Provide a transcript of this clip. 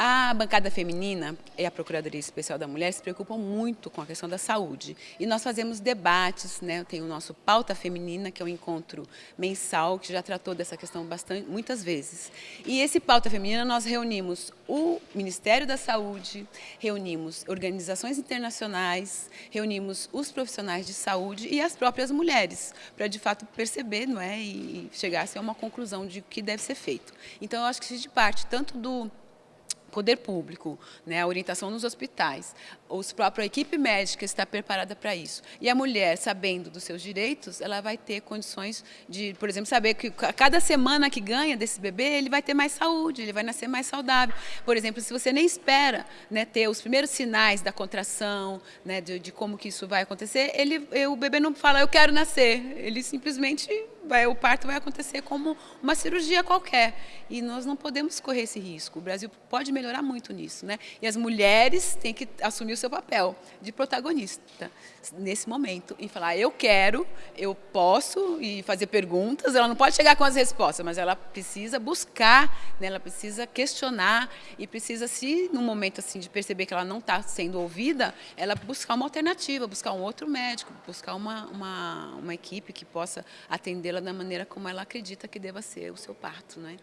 A bancada feminina e a Procuradoria Especial da Mulher se preocupam muito com a questão da saúde. E nós fazemos debates, né? tem o nosso Pauta Feminina, que é um encontro mensal, que já tratou dessa questão bastante, muitas vezes. E esse Pauta Feminina nós reunimos o Ministério da Saúde, reunimos organizações internacionais, reunimos os profissionais de saúde e as próprias mulheres, para de fato perceber não é? e chegar a uma conclusão de o que deve ser feito. Então eu acho que isso de parte tanto do poder público, né, a orientação nos hospitais, os própria equipe médica está preparada para isso. E a mulher, sabendo dos seus direitos, ela vai ter condições de, por exemplo, saber que a cada semana que ganha desse bebê, ele vai ter mais saúde, ele vai nascer mais saudável. Por exemplo, se você nem espera né, ter os primeiros sinais da contração, né, de, de como que isso vai acontecer, ele, o bebê não fala, eu quero nascer. Ele simplesmente vai, o parto vai acontecer como uma cirurgia qualquer. E nós não podemos correr esse risco. O Brasil pode melhorar muito nisso. Né? E as mulheres têm que assumir o seu papel de protagonista nesse momento e falar, eu quero, eu posso, e fazer perguntas. Ela não pode chegar com as respostas, mas ela precisa buscar, né? ela precisa questionar e precisa, se num momento assim de perceber que ela não está sendo ouvida, ela buscar uma alternativa, buscar um outro médico, buscar uma, uma, uma equipe que possa atendê-la da maneira como ela acredita que deva ser o seu parto. Né?